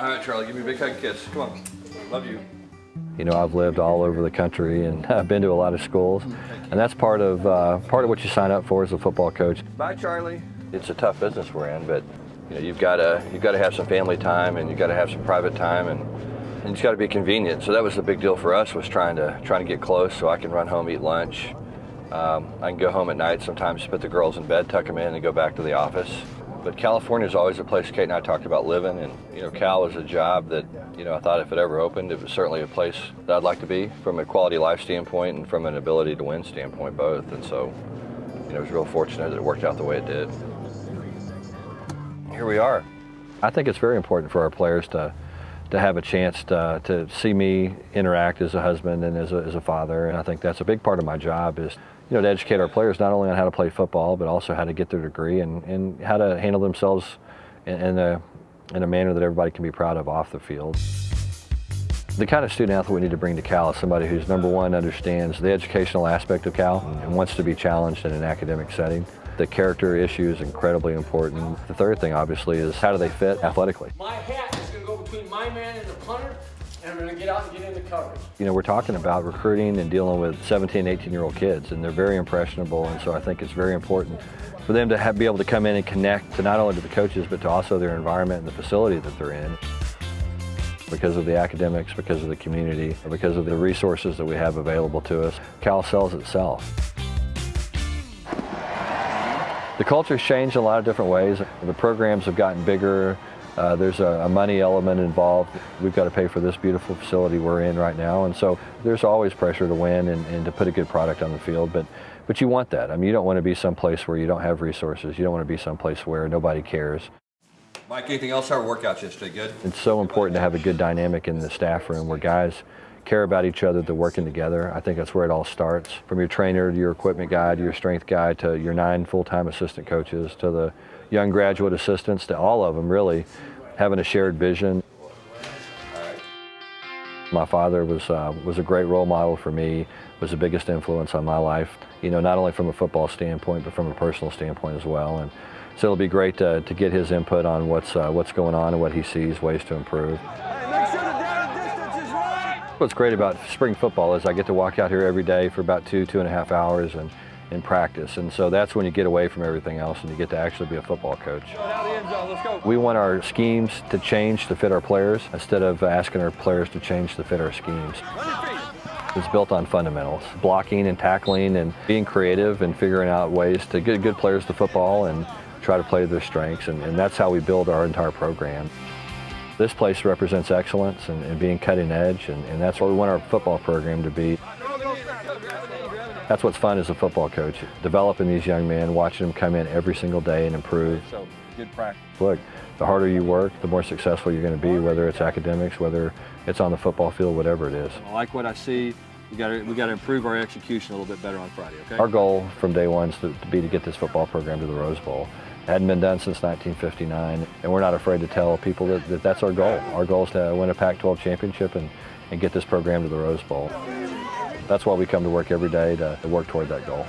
All right, Charlie, give me a big hug kiss. Come on. Love you. You know, I've lived all over the country and I've been to a lot of schools, and that's part of uh, part of what you sign up for as a football coach. Bye, Charlie. It's a tough business we're in, but you know, you've got to you've got to have some family time and you've got to have some private time and, and it's got to be convenient. So that was the big deal for us was trying to trying to get close so I can run home, eat lunch. Um, I can go home at night sometimes, put the girls in bed, tuck them in, and go back to the office. But California is always a place Kate and I talked about living, and you know, Cal was a job that you know I thought if it ever opened, it was certainly a place that I'd like to be from a quality life standpoint and from an ability to win standpoint, both. And so, you know, I was real fortunate that it worked out the way it did. Here we are. I think it's very important for our players to to have a chance to, to see me interact as a husband and as a, as a father, and I think that's a big part of my job is you know, to educate our players not only on how to play football, but also how to get their degree and, and how to handle themselves in, in, a, in a manner that everybody can be proud of off the field. The kind of student athlete we need to bring to Cal is somebody who's number one understands the educational aspect of Cal and wants to be challenged in an academic setting. The character issue is incredibly important. The third thing, obviously, is how do they fit athletically. And I'm going to get out and get into coverage. You know, we're talking about recruiting and dealing with 17, 18 year old kids, and they're very impressionable, and so I think it's very important for them to have, be able to come in and connect to not only to the coaches, but to also their environment and the facility that they're in because of the academics, because of the community, because of the resources that we have available to us. Cal sells itself. The culture's changed in a lot of different ways. The programs have gotten bigger. Uh, there's a, a, money element involved. We've got to pay for this beautiful facility we're in right now, and so there's always pressure to win and, and to put a good product on the field. But but you want that. I mean, you don't want to be someplace where you don't have resources. You don't want to be someplace where nobody cares. Mike, anything else? Our workouts yesterday, good? It's so important to have a good dynamic in the staff room where guys care about each other, they're working together. I think that's where it all starts. From your trainer to your equipment guy to your strength guy to your nine full-time assistant coaches to the young graduate assistants to all of them really having a shared vision. My father was, uh, was a great role model for me, was the biggest influence on my life, you know, not only from a football standpoint, but from a personal standpoint as well. And so it'll be great to, to get his input on what's, uh, what's going on and what he sees, ways to improve. What's great about spring football is I get to walk out here every day for about two, two and a half hours and in practice. And so that's when you get away from everything else and you get to actually be a football coach. We want our schemes to change to fit our players instead of asking our players to change to fit our schemes. It's built on fundamentals, blocking and tackling and being creative and figuring out ways to get good players to football and try to play to their strengths. And, and that's how we build our entire program. This place represents excellence and, and being cutting edge, and, and that's what we want our football program to be. That's what's fun as a football coach, developing these young men, watching them come in every single day and improve. So, good practice. Look, the harder you work, the more successful you're going to be, whether it's academics, whether it's on the football field, whatever it is. I like what I see. We got to we got to improve our execution a little bit better on Friday. Okay. Our goal from day one is to, to be to get this football program to the Rose Bowl. Hadn't been done since 1959, and we're not afraid to tell people that, that that's our goal. Our goal is to win a Pac-12 championship and, and get this program to the Rose Bowl. That's why we come to work every day to, to work toward that goal.